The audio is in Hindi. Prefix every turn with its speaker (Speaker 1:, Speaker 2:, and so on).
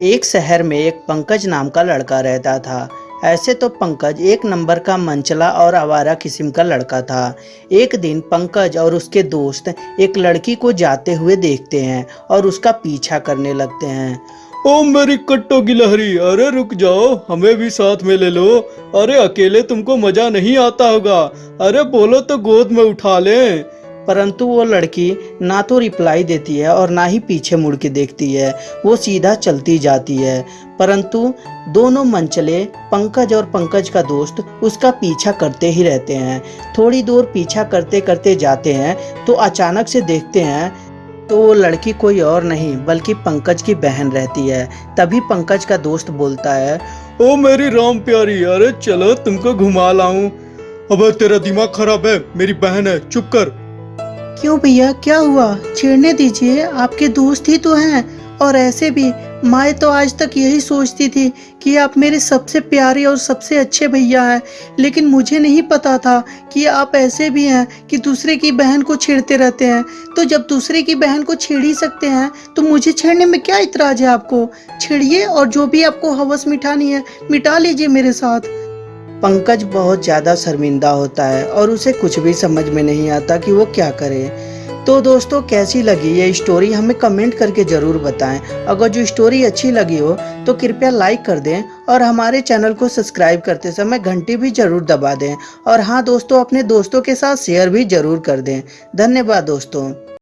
Speaker 1: एक शहर में एक पंकज नाम का लड़का रहता था। ऐसे तो पंकज एक नंबर का मंचला और आवारा किस्म का लड़का था। एक दिन पंकज और उसके दोस्त एक लड़की को जाते हुए देखते हैं और उसका पीछा करने लगते हैं।
Speaker 2: ओ मेरी कट्टो गिलहरी अरे रुक जाओ, हमें भी साथ में ले लो। अरे अकेले तुमको मज़ा नहीं आता होगा। अरे बोलो तो गोद में उठा लें।
Speaker 1: परंतु वो लड़की ना तो रिप्लाई देती है और ना ही पीछे मुड़ के देखती है। वो सीधा चलती जाती है। परंतु दोनों मनचले पंकज और पंकज का दोस्त, उसका पीछा करते ही रहते हैं। थोड़ी दूर पीछा करते करते जाते हैं तो अचानक से देखते हैं तो वो लड़की कोई और नहीं, बल्कि पंकज की बहन रहती है। तभी पंकज का दोस्त बोलता है,
Speaker 2: ओ मेरी राम प्यारी, अरे चलो तुमको घुमा लाऊं। अबे तेरा दिमाग खराब है, मेरी बहन है, चुप कर।
Speaker 1: क्यों भैया? क्या हुआ? छेड़ने दीजिए। आपके दोस्त ही तो हैं। और ऐसे भी मैं तो आज तक यही सोचती थी कि आप मेरे सबसे प्यारे और सबसे अच्छे भैया हैं। लेकिन मुझे नहीं पता था कि आप ऐसे भी हैं कि दूसरे की बहन को छेड़ते रहते हैं। तो जब दूसरे की बहन को छेड़ ही सकते हैं तो मुझे छेड़ने में क्या इतराज है आपको? छेड़िए और जो भी आपको हवस मिठानी है, मिटा लीजिए मेरे साथ। पंकज बहुत ज़्यादा शर्मिंदा होता है और उसे कुछ भी समझ में नहीं आता कि वो क्या करे। तो दोस्तों, कैसी लगी ये स्टोरी हमें कमेंट करके ज़रूर बताएँ। अगर जो स्टोरी अच्छी लगी हो तो कृपया लाइक कर दें और हमारे चैनल को सब्सक्राइब करते समय घंटी भी ज़रूर दबा दें। और हाँ दोस्तों, अपने दोस्तों के साथ शेयर भी ज़रूर कर दें। धन्यवाद, दोस्तों।